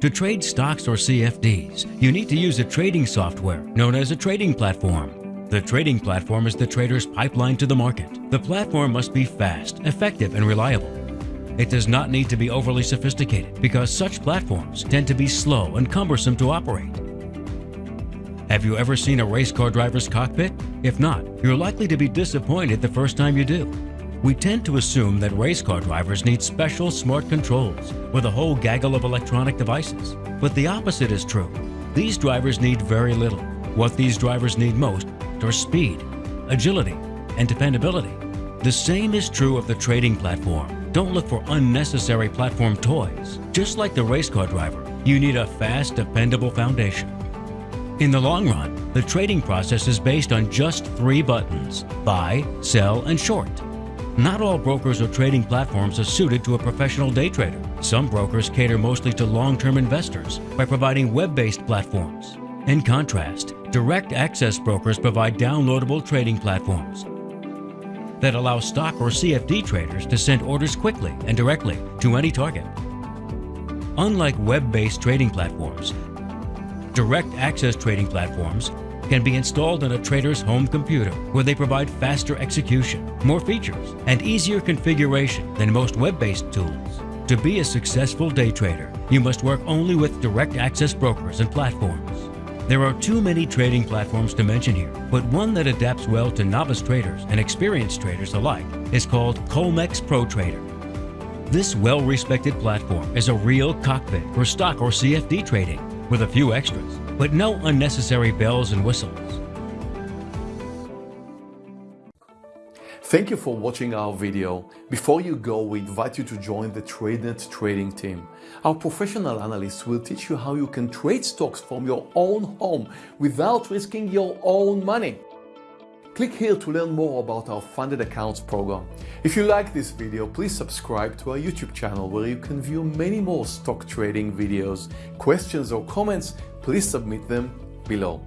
To trade stocks or CFDs, you need to use a trading software known as a trading platform. The trading platform is the trader's pipeline to the market. The platform must be fast, effective, and reliable. It does not need to be overly sophisticated because such platforms tend to be slow and cumbersome to operate. Have you ever seen a race car driver's cockpit? If not, you're likely to be disappointed the first time you do. We tend to assume that race car drivers need special smart controls with a whole gaggle of electronic devices. But the opposite is true. These drivers need very little. What these drivers need most are speed, agility, and dependability. The same is true of the trading platform. Don't look for unnecessary platform toys. Just like the race car driver, you need a fast, dependable foundation. In the long run, the trading process is based on just three buttons, buy, sell, and short. Not all brokers or trading platforms are suited to a professional day trader. Some brokers cater mostly to long-term investors by providing web-based platforms. In contrast, direct access brokers provide downloadable trading platforms that allow stock or CFD traders to send orders quickly and directly to any target. Unlike web-based trading platforms, direct access trading platforms can be installed on a trader's home computer where they provide faster execution, more features, and easier configuration than most web-based tools. To be a successful day trader, you must work only with direct access brokers and platforms. There are too many trading platforms to mention here, but one that adapts well to novice traders and experienced traders alike is called Colmex Pro Trader. This well-respected platform is a real cockpit for stock or CFD trading with a few extras but no unnecessary bells and whistles. Thank you for watching our video. Before you go, we invite you to join the TradeNet trading team. Our professional analysts will teach you how you can trade stocks from your own home without risking your own money. Click here to learn more about our funded accounts program. If you like this video, please subscribe to our YouTube channel where you can view many more stock trading videos. Questions or comments, please submit them below.